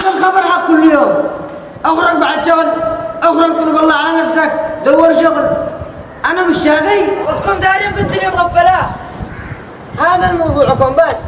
نفس خبرها كل يوم. أخرج بعد شغل أخرج طلب الله على نفسك دور شغل. أنا مش شاغي وتكون داري بالدنيا مغفلة. هذا الموضوعكم بس.